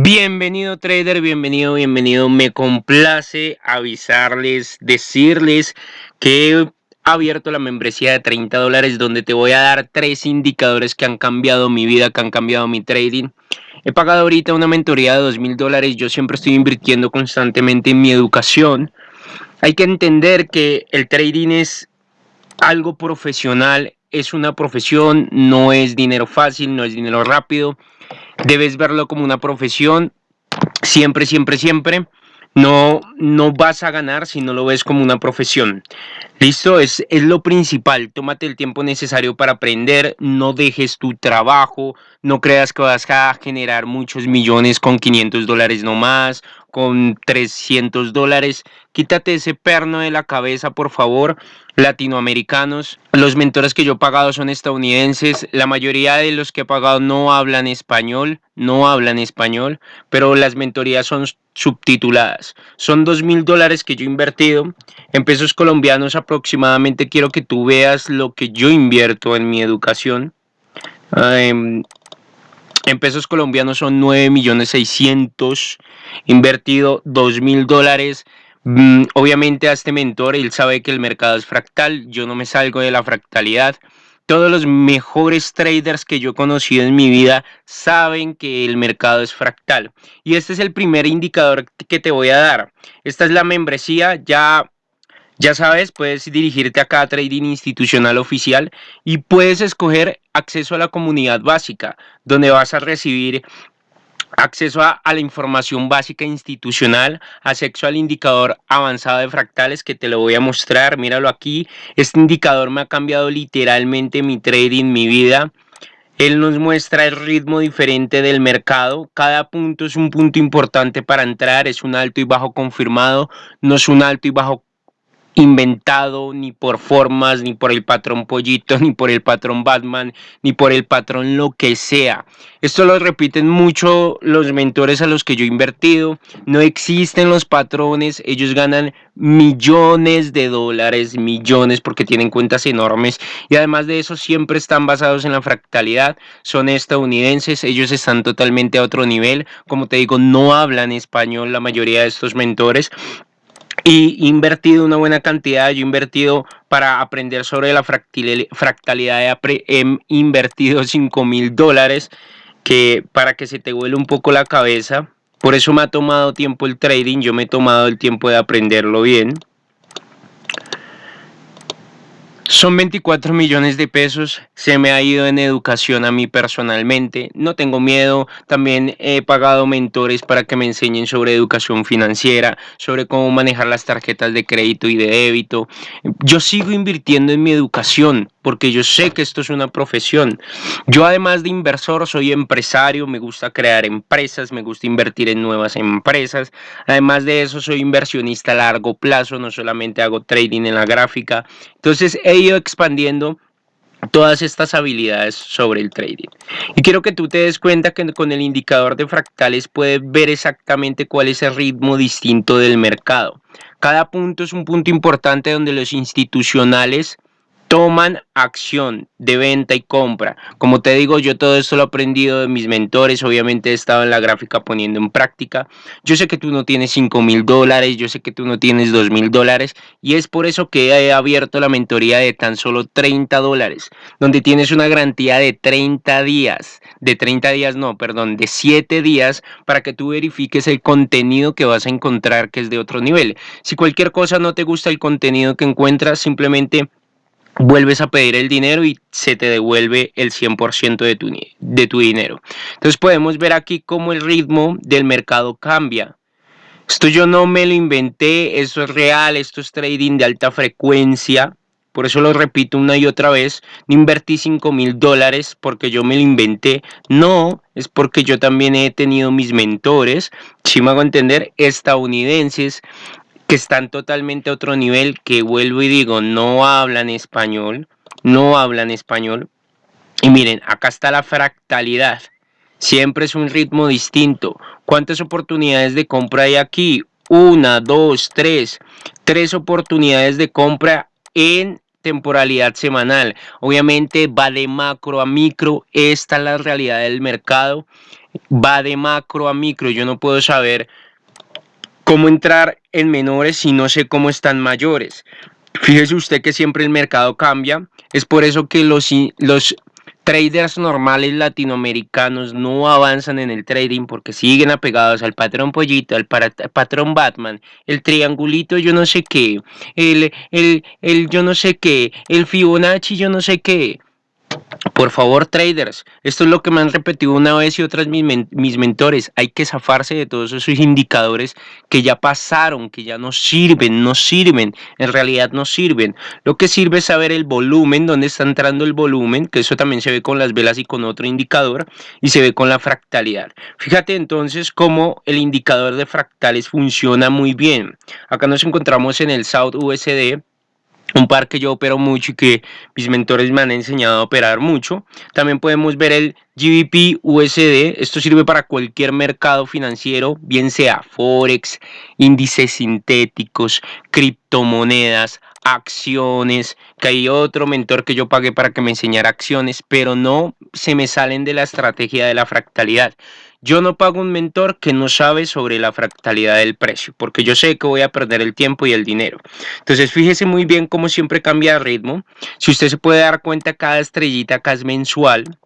Bienvenido trader, bienvenido, bienvenido. Me complace avisarles, decirles que he abierto la membresía de 30 dólares donde te voy a dar tres indicadores que han cambiado mi vida, que han cambiado mi trading. He pagado ahorita una mentoría de 2 mil dólares. Yo siempre estoy invirtiendo constantemente en mi educación. Hay que entender que el trading es algo profesional, es una profesión, no es dinero fácil, no es dinero rápido debes verlo como una profesión, siempre, siempre, siempre. No, no vas a ganar si no lo ves como una profesión. Listo, es, es lo principal. Tómate el tiempo necesario para aprender. No dejes tu trabajo. No creas que vas a generar muchos millones con 500 dólares no más, con 300 dólares. Quítate ese perno de la cabeza, por favor latinoamericanos. Los mentores que yo he pagado son estadounidenses. La mayoría de los que he pagado no hablan español, no hablan español, pero las mentorías son subtituladas. Son dos mil dólares que yo he invertido. En pesos colombianos aproximadamente quiero que tú veas lo que yo invierto en mi educación. En pesos colombianos son 9 millones 600. Invertido dos mil dólares. Mm, obviamente a este mentor, él sabe que el mercado es fractal, yo no me salgo de la fractalidad. Todos los mejores traders que yo he conocido en mi vida saben que el mercado es fractal. Y este es el primer indicador que te voy a dar. Esta es la membresía, ya ya sabes, puedes dirigirte a cada trading institucional oficial y puedes escoger acceso a la comunidad básica, donde vas a recibir acceso a, la información básica institucional, acceso al indicador avanzado de fractales que te lo voy a mostrar, míralo aquí, este indicador me ha cambiado literalmente mi trading, mi vida, él nos muestra el ritmo diferente del mercado. Cada punto es un punto importante para entrar. Es un alto y bajo confirmado. No es un alto y bajo inventado ni por formas, ni por el patrón pollito, ni por el patrón Batman, ni por el patrón lo que sea. Esto lo repiten mucho los mentores a los que yo he invertido. No existen los patrones, ellos ganan millones de dólares, millones porque tienen cuentas enormes. Y además de eso siempre están basados en la fractalidad, son estadounidenses, ellos están totalmente a otro nivel, como te digo, no hablan español la mayoría de estos mentores y invertido una buena cantidad, yo he invertido para aprender sobre la fractalidad, he invertido 5 mil dólares que para que se te vuele un poco la cabeza. Por eso me ha tomado tiempo el trading, yo me he tomado el tiempo de aprenderlo bien. Son 24 millones de pesos, se me ha ido en educación a mí personalmente, no tengo miedo, también he pagado mentores para que me enseñen sobre educación financiera, sobre cómo manejar las tarjetas de crédito y de débito. Yo sigo invirtiendo en mi educación, porque yo sé que esto es una profesión. Yo además de inversor soy empresario, me gusta crear empresas, me gusta invertir en nuevas empresas. Además de eso soy inversionista a largo plazo, no solamente hago trading en la gráfica. Entonces he ido expandiendo todas estas habilidades sobre el trading. Y quiero que tú te des cuenta que con el indicador de fractales puedes ver exactamente cuál es el ritmo distinto del mercado. Cada punto es un punto importante donde los institucionales toman acción de venta y compra. Como te digo, yo todo esto lo he aprendido de mis mentores, obviamente he estado en la gráfica poniendo en práctica. Yo sé que tú no tienes 5 mil dólares, yo sé que tú no tienes 2 mil dólares y es por eso que he abierto la mentoría de tan solo 30 dólares, donde tienes una garantía de 30 días, de 30 días no, perdón, de 7 días para que tú verifiques el contenido que vas a encontrar que es de otro nivel. Si cualquier cosa no te gusta el contenido que encuentras, simplemente vuelves a pedir el dinero y se te devuelve el 100% de tu, de tu dinero. Entonces podemos ver aquí cómo el ritmo del mercado cambia. Esto yo no me lo inventé, esto es real, esto es trading de alta frecuencia. Por eso lo repito una y otra vez, no invertí 5 mil dólares porque yo me lo inventé. No, es porque yo también he tenido mis mentores, si me hago entender, estadounidenses que están totalmente a otro nivel, que vuelvo y digo, no hablan español, no hablan español. Y miren, acá está la fractalidad. Siempre es un ritmo distinto. ¿Cuántas oportunidades de compra hay aquí? Una, dos, tres. Tres oportunidades de compra en temporalidad semanal. Obviamente va de macro a micro, esta es la realidad del mercado, va de macro a micro, yo no puedo saber cómo entrar en menores si no sé cómo están mayores. Fíjese usted que siempre el mercado cambia, es por eso que los, traders normales latinoamericanos no avanzan en el trading porque siguen apegados al patrón pollito, al patrón Batman, el triangulito yo no sé qué, el, el, el yo no sé qué, el Fibonacci yo no sé qué. Por favor, traders, esto es lo que me han repetido una vez y otras mis, mis, mentores. Hay que zafarse de todos esos indicadores que ya pasaron, que ya no sirven, no sirven, en realidad no sirven. Lo que sirve es saber el volumen, dónde está entrando el volumen, que eso también se ve con las velas y con otro indicador, y se ve con la fractalidad. Fíjate entonces cómo el indicador de fractales funciona muy bien. Acá nos encontramos en el South USD, un par que yo opero mucho y que mis mentores me han enseñado a operar mucho. También podemos ver el GBP USD. Esto sirve para cualquier mercado financiero, bien sea Forex, índices sintéticos, criptomonedas, acciones, que hay otro mentor que yo pagué para que me enseñara acciones, pero no se me salen de la estrategia de la fractalidad. Yo no pago un mentor que no sabe sobre la fractalidad del precio, porque yo sé que voy a perder el tiempo y el dinero. Entonces, fíjese muy bien cómo siempre cambia de ritmo. Si usted se puede dar cuenta, cada estrellita acá es mensual.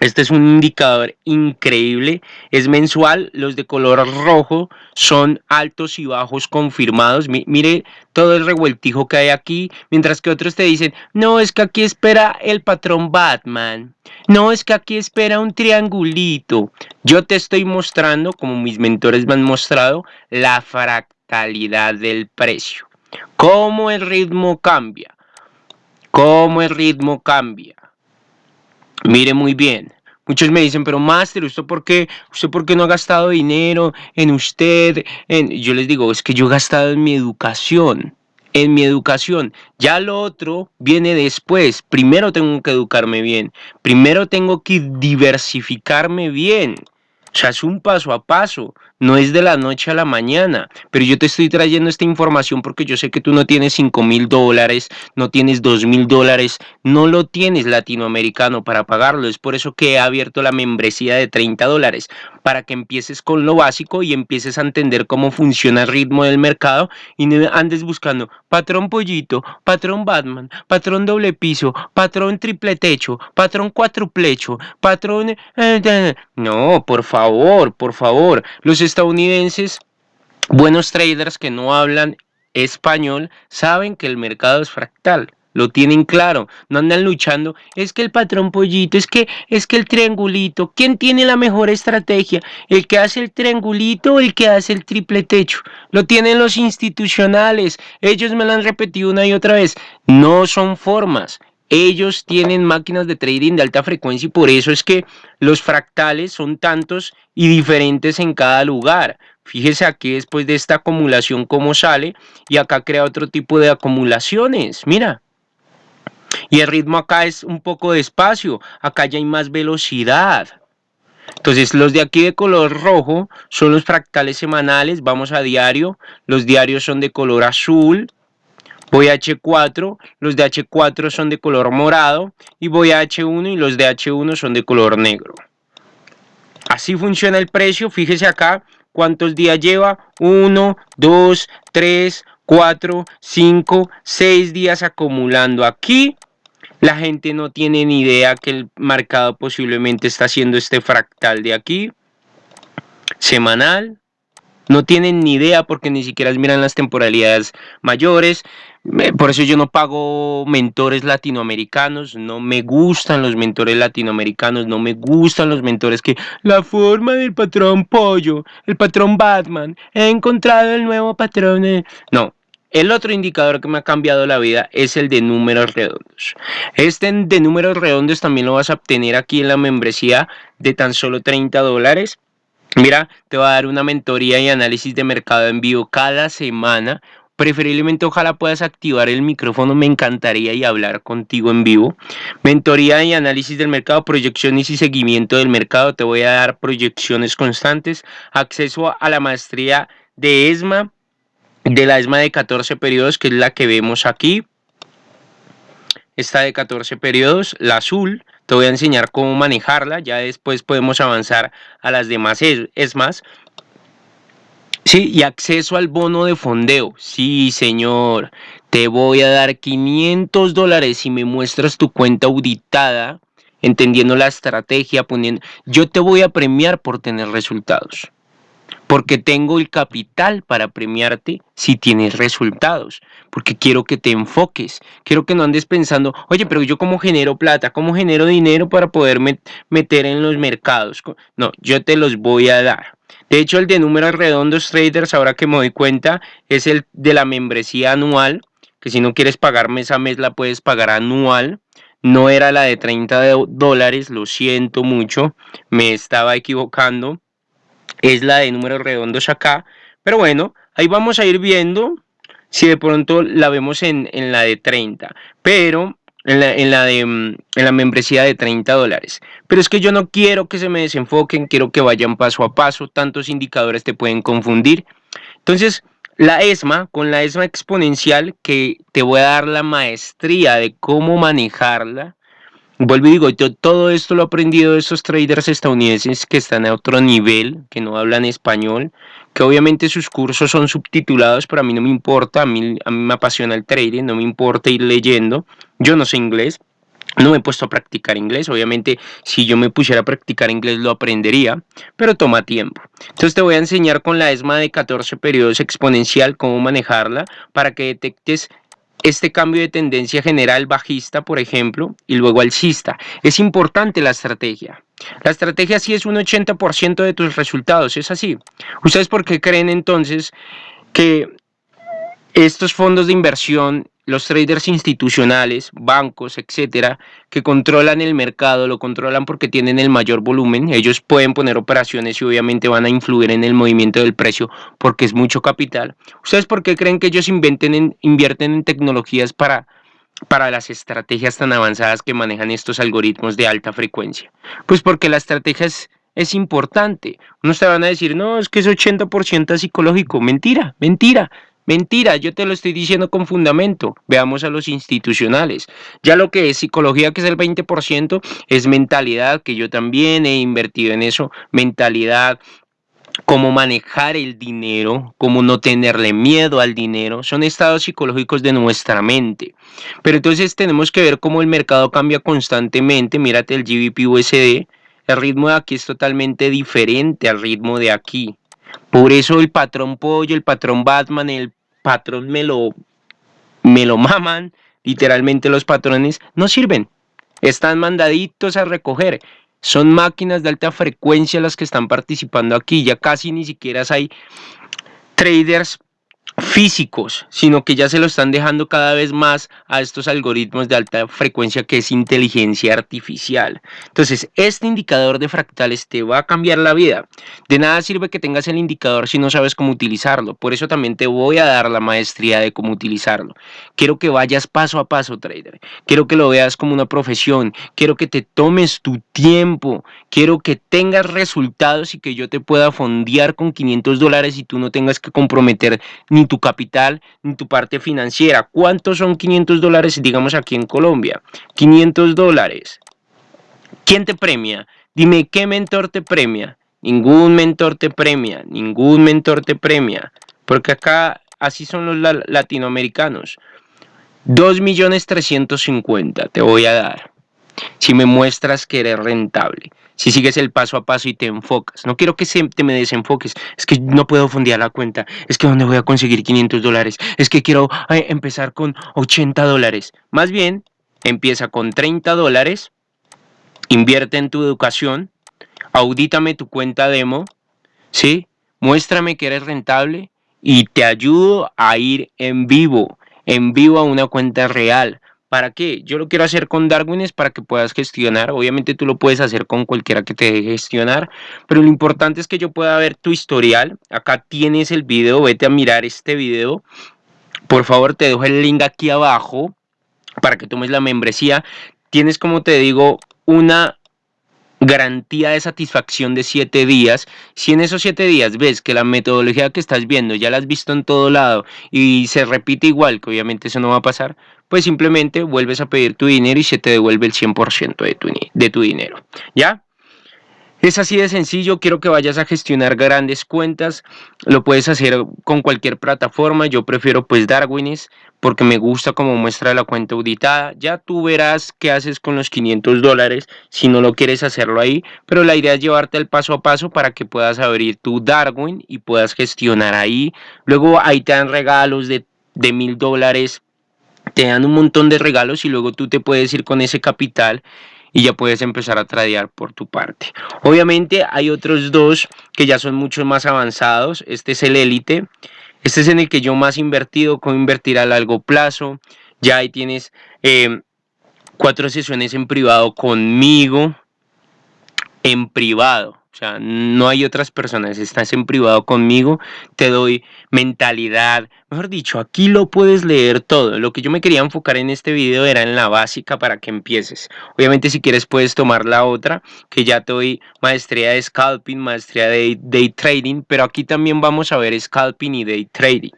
Este es un indicador increíble, es mensual, los de color rojo son altos y bajos confirmados. mire todo el revueltijo que hay aquí, mientras que otros te dicen, no, es que aquí espera el patrón Batman, no, es que aquí espera un triangulito. Yo te estoy mostrando, como mis mentores me han mostrado, la fractalidad del precio. Cómo el ritmo cambia, cómo el ritmo cambia. Mire muy bien. Muchos me dicen, pero Master, ¿usted por qué, usted por qué no ha gastado dinero en usted? En... Yo les digo, es que yo he gastado en mi educación, en mi educación. Ya lo otro viene después. Primero tengo que educarme bien. Primero tengo que diversificarme bien. O sea, es un paso a paso, no es de la noche a la mañana. Pero yo te estoy trayendo esta información porque yo sé que tú no tienes 5 mil dólares, no tienes 2 mil dólares, no lo tienes latinoamericano para pagarlo. Es por eso que he abierto la membresía de 30 dólares, para que empieces con lo básico y empieces a entender cómo funciona el ritmo del mercado y no andes buscando patrón pollito, patrón Batman, patrón doble piso, patrón triple techo, patrón cuatroplecho, patrón... Eh, no, por favor, por favor. Los estadounidenses, buenos traders que no hablan español, saben que el mercado es fractal. Lo tienen claro, no andan luchando. Es que el patrón pollito, es que es que el triangulito. ¿Quién tiene la mejor estrategia? ¿El que hace el triangulito o el que hace el triple techo? Lo tienen los institucionales. Ellos me lo han repetido una y otra vez. No son formas. Ellos tienen máquinas de trading de alta frecuencia y por eso es que los fractales son tantos y diferentes en cada lugar. Fíjese aquí después de esta acumulación cómo sale y acá crea otro tipo de acumulaciones. Mira. Y el ritmo acá es un poco despacio. Acá ya hay más velocidad. Entonces los de aquí de color rojo son los fractales semanales. Vamos a diario. Los diarios son de color azul voy a H4, los de H4 son de color morado y voy a H1 y los de H1 son de color negro. Así funciona el precio, fíjese acá cuántos días lleva, 1, 2, 3, 4, 5, 6 días acumulando aquí. La gente no tiene ni idea que el mercado posiblemente está haciendo este fractal de aquí. Semanal. No tienen ni idea porque ni siquiera miran las temporalidades mayores. Por eso yo no pago mentores latinoamericanos, no me gustan los mentores latinoamericanos, no me gustan los mentores que la forma del patrón pollo, el patrón Batman, he encontrado el nuevo patrón. No, el otro indicador que me ha cambiado la vida es el de números redondos. Este de números redondos también lo vas a obtener aquí en la membresía de tan solo 30 dólares. Mira, te va a dar una mentoría y análisis de mercado en vivo cada semana Preferiblemente ojalá puedas activar el micrófono, me encantaría y hablar contigo en vivo. Mentoría y análisis del mercado, proyecciones y seguimiento del mercado. Te voy a dar proyecciones constantes, acceso a la maestría de ESMA, de la ESMA de 14 periodos, que es la que vemos aquí. esta de 14 periodos, la azul, te voy a enseñar cómo manejarla, ya después podemos avanzar a las demás es más. Sí, y acceso al bono de fondeo. Sí, señor. Te voy a dar 500 dólares si me muestras tu cuenta auditada, entendiendo la estrategia, poniendo... Yo te voy a premiar por tener resultados porque tengo el capital para premiarte si tienes resultados, porque quiero que te enfoques, quiero que no andes pensando, oye, pero yo cómo genero plata, cómo genero dinero para poder meter en los mercados. No, yo te los voy a dar. De hecho, el de números redondos traders, ahora que me doy cuenta, es el de la membresía anual, que si no quieres pagar mes a mes la puedes pagar anual. No era la de 30 dólares, lo siento mucho, me estaba equivocando es la de números redondos acá. Pero bueno, ahí vamos a ir viendo si de pronto la vemos en, la de 30. Pero en la, en la, de mm, en la membresía de 30 dólares. Pero es que yo no quiero que se me desenfoquen, quiero que vayan paso a paso, tantos indicadores te pueden confundir. Entonces, la ESMA, con la ESMA exponencial, que te voy a dar la maestría de cómo manejarla, Vuelvo y digo, yo todo esto lo he aprendido de estos traders estadounidenses que están a otro nivel, que no hablan español, que obviamente sus cursos son subtitulados, pero a mí no me importa, a mí, a mí me apasiona el trading, no me importa ir leyendo, yo no sé inglés, no me he puesto a practicar inglés, obviamente si yo me pusiera a practicar inglés lo aprendería, pero toma tiempo. Entonces te voy a enseñar con la ESMA de 14 periodos exponencial cómo manejarla para que detectes este cambio de tendencia general bajista, por ejemplo, y luego alcista. Es importante la estrategia. La estrategia sí es un 80% de tus resultados, es así. ¿Ustedes por qué creen entonces que estos fondos de inversión los traders institucionales, bancos, etcétera, que controlan el mercado, lo controlan porque tienen el mayor volumen, ellos pueden poner operaciones y obviamente van a influir en el movimiento del precio porque es mucho capital. ¿Ustedes por qué creen que ellos invierten en tecnologías para, para las estrategias tan avanzadas que manejan estos algoritmos de alta frecuencia? Pues porque la estrategia es, importante. Unos te van a decir, no, es que es 80% psicológico. Mentira, mentira. Mentira, yo te lo estoy diciendo con fundamento. Veamos a los institucionales. Ya lo que es psicología, que es el 20%, es mentalidad, que yo también he invertido en eso. Mentalidad, cómo manejar el dinero, cómo no tenerle miedo al dinero, son estados psicológicos de nuestra mente. Pero entonces tenemos que ver cómo el mercado cambia constantemente. Mírate el GBP USD, el ritmo de aquí es totalmente diferente al ritmo de aquí. Por eso el patrón pollo, el patrón Batman, el patrón me lo, me lo maman, literalmente los patrones no sirven. Están mandaditos a recoger. Son máquinas de alta frecuencia las que están participando aquí. Ya casi ni siquiera hay traders físicos, sino que ya se lo están dejando cada vez más a estos algoritmos de alta frecuencia que es inteligencia artificial. Entonces, este indicador de fractales te va a cambiar la vida. De nada sirve que tengas el indicador si no sabes cómo utilizarlo. Por eso también te voy a dar la maestría de cómo utilizarlo. Quiero que vayas paso a paso, trader. Quiero que lo veas como una profesión. Quiero que te tomes tu tiempo. Quiero que tengas resultados y que yo te pueda fondear con 500 dólares y tú no tengas que comprometer ni tu capital, ni tu parte financiera. ¿Cuántos son 500 dólares, digamos, aquí en Colombia? 500 dólares. ¿Quién te premia? Dime, ¿qué mentor te premia? Ningún mentor te premia, ningún mentor te premia. Porque acá así son los latinoamericanos. 2 millones 350 te voy a dar. Si me muestras que eres rentable si sigues el paso a paso y te enfocas. No quiero que se, te me desenfoques. Es que no puedo fondear la cuenta. Es que ¿dónde voy a conseguir 500 dólares? Es que quiero empezar con 80 dólares. Más bien, empieza con 30 dólares, invierte en tu educación, audítame tu cuenta demo, ¿sí? Muéstrame que eres rentable y te ayudo a ir en vivo, en vivo a una cuenta real ¿Para qué? Yo lo quiero hacer con Darwin es para que puedas gestionar. Obviamente tú lo puedes hacer con cualquiera que te deje gestionar, pero lo importante es que yo pueda ver tu historial. Acá tienes el video, vete a mirar este video. Por favor, te dejo el link aquí abajo para que tomes la membresía. Tienes, como te digo, una garantía de satisfacción de 7 días. Si en esos 7 días ves que la metodología que estás viendo ya la has visto en todo lado y se repite igual, que obviamente eso no va a pasar, pues simplemente vuelves a pedir tu dinero y se te devuelve el 100% de tu, de tu dinero. ¿Ya? Es así de sencillo, quiero que vayas a gestionar grandes cuentas, lo puedes hacer con cualquier plataforma, yo prefiero pues Darwinis porque me gusta como muestra la cuenta auditada, ya tú verás qué haces con los 500 dólares si no lo quieres hacerlo ahí, pero la idea es llevarte el paso a paso para que puedas abrir tu Darwin y puedas gestionar ahí, luego ahí te dan regalos de mil dólares, te dan un montón de regalos y luego tú te puedes ir con ese capital y ya puedes empezar a tradear por tu parte. Obviamente hay otros dos que ya son mucho más avanzados. Este es el Elite. Este es en el que yo más he invertido, con invertir a largo plazo. Ya ahí tienes eh, cuatro sesiones en privado conmigo. En privado. O sea, no hay otras personas, estás en privado conmigo, te doy mentalidad. Mejor dicho, aquí lo puedes leer todo. Lo que yo me quería enfocar en este video era en la básica para que empieces. Obviamente si quieres puedes tomar la otra, que ya te doy maestría de scalping, maestría de day trading, pero aquí también vamos a ver scalping y day trading.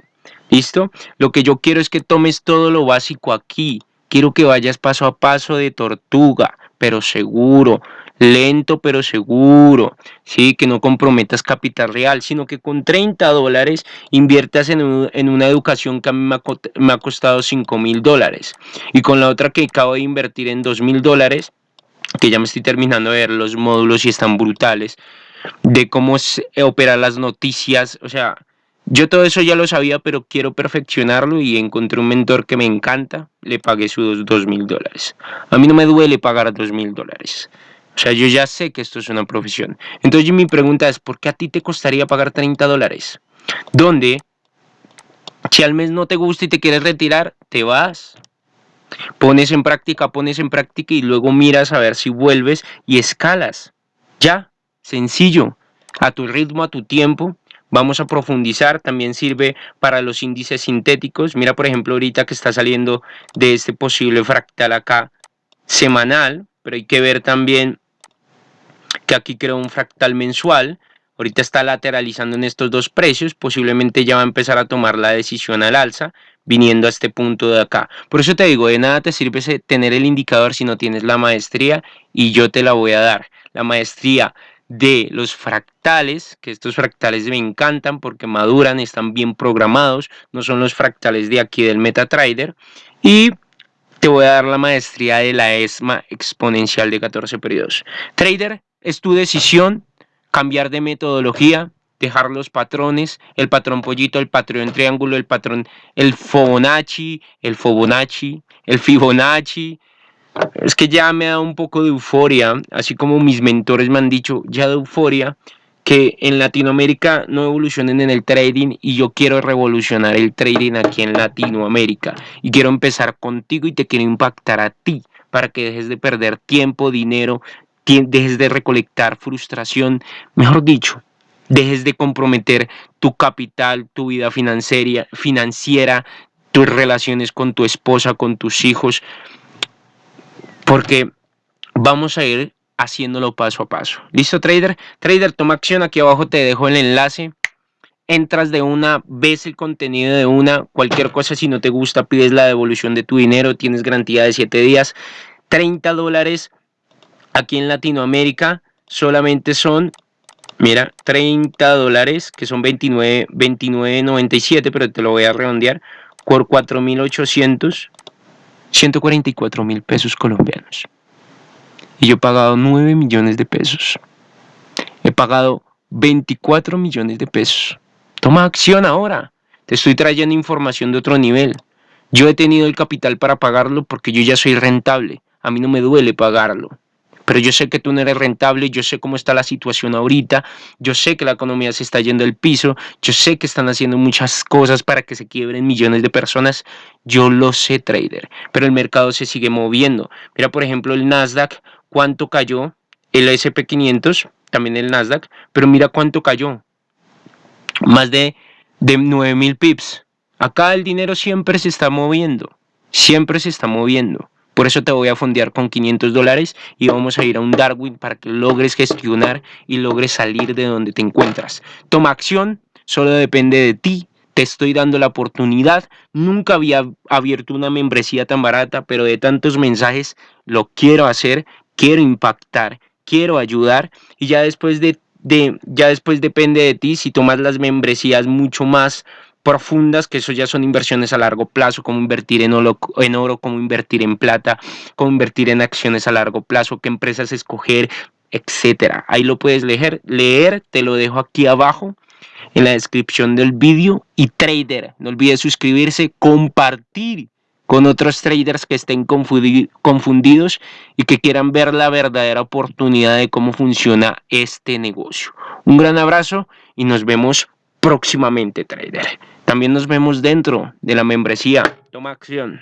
¿Listo? Lo que yo quiero es que tomes todo lo básico aquí. Quiero que vayas paso a paso de tortuga, pero seguro lento pero seguro, ¿sí? que no comprometas capital real, sino que con 30 dólares inviertas en, una educación que a mí me ha, costado 5 mil dólares y con la otra que acabo de invertir en 2 mil dólares, que ya me estoy terminando de ver los módulos y están brutales, de cómo operar las noticias, o sea, yo todo eso ya lo sabía, pero quiero perfeccionarlo y encontré un mentor que me encanta, le pagué sus 2 mil dólares. A mí no me duele pagar 2 mil dólares. O sea, yo ya sé que esto es una profesión. Entonces mi pregunta es, ¿por qué a ti te costaría pagar 30 dólares? Donde, si al mes no te gusta y te quieres retirar, te vas. Pones en práctica, pones en práctica y luego miras a ver si vuelves y escalas. Ya, sencillo, a tu ritmo, a tu tiempo. Vamos a profundizar, también sirve para los índices sintéticos. Mira, por ejemplo, ahorita que está saliendo de este posible fractal acá semanal, pero hay que ver también que aquí creó un fractal mensual, ahorita está lateralizando en estos dos precios, posiblemente ya va a empezar a tomar la decisión al alza, viniendo a este punto de acá. Por eso te digo, de nada te sirve tener el indicador si no tienes la maestría y yo te la voy a dar. La maestría de los fractales, que estos fractales me encantan porque maduran, están bien programados, no son los fractales de aquí del MetaTrader. Y te voy a dar la maestría de la ESMA exponencial de 14 periodos. Trader, es tu decisión cambiar de metodología, dejar los patrones, el patrón pollito, el patrón triángulo, el patrón, el Fibonacci, el Fibonacci, el Fibonacci. Es que ya me da un poco de euforia, así como mis mentores me han dicho, ya de euforia, que en Latinoamérica no evolucionen en el trading y yo quiero revolucionar el trading aquí en Latinoamérica y quiero empezar contigo y te quiero impactar a ti para que dejes de perder tiempo, dinero, dejes de recolectar frustración, mejor dicho, dejes de comprometer tu capital, tu vida financiera, tus relaciones con tu esposa, con tus hijos, porque vamos a ir haciéndolo paso a paso. ¿Listo, trader? Trader, toma acción. Aquí abajo te dejo el enlace. Entras de una, ves el contenido de una, cualquier cosa, si no te gusta, pides la devolución de tu dinero, tienes garantía de 7 días, 30 dólares aquí en Latinoamérica solamente son, mira, 30 dólares, que son 29, 29.97, pero te lo voy a redondear, por 4.800, 144 mil pesos colombianos. Y yo he pagado 9 millones de pesos. He pagado 24 millones de pesos. Toma acción ahora. Te estoy trayendo información de otro nivel. Yo he tenido el capital para pagarlo porque yo ya soy rentable. A mí no me duele pagarlo pero yo sé que tú no eres rentable, yo sé cómo está la situación ahorita, yo sé que la economía se está yendo al piso, yo sé que están haciendo muchas cosas para que se quiebren millones de personas, yo lo sé, trader, pero el mercado se sigue moviendo. Mira, por ejemplo, el Nasdaq, cuánto cayó, el SP500, también el Nasdaq, pero mira cuánto cayó, más de, de 9 mil pips. Acá el dinero siempre se está moviendo, siempre se está moviendo. Por eso te voy a fondear con 500 dólares y vamos a ir a un Darwin para que logres gestionar y logres salir de donde te encuentras. Toma acción, solo depende de ti. te estoy dando la oportunidad. Nunca había abierto una membresía tan barata, pero de tantos mensajes lo quiero hacer, quiero impactar, quiero ayudar y ya después de, de ya después depende de ti si tomas las membresías mucho más profundas, que eso ya son inversiones a largo plazo, como invertir en oro, en como invertir en plata, como invertir en acciones a largo plazo, qué empresas escoger, etcétera. Ahí lo puedes leer, leer, te lo dejo aquí abajo en la descripción del vídeo y trader, no olvides suscribirse, compartir con otros traders que estén confundidos y que quieran ver la verdadera oportunidad de cómo funciona este negocio. Un gran abrazo y nos vemos próximamente, trader. También nos vemos dentro de la membresía. Toma acción.